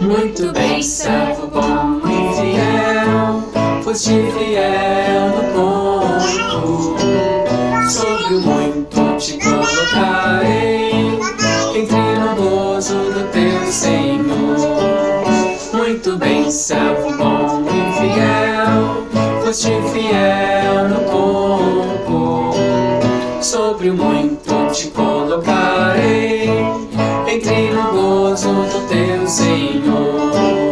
Muito bem, servo bom e fiel, foste fiel. Sobre o muito te colocarei, entre no gozo do teu Senhor. Muito bem, servo bom e fiel, foste fiel no pouco. Sobre o muito te colocarei, entre no gozo do teu Senhor.